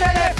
哎。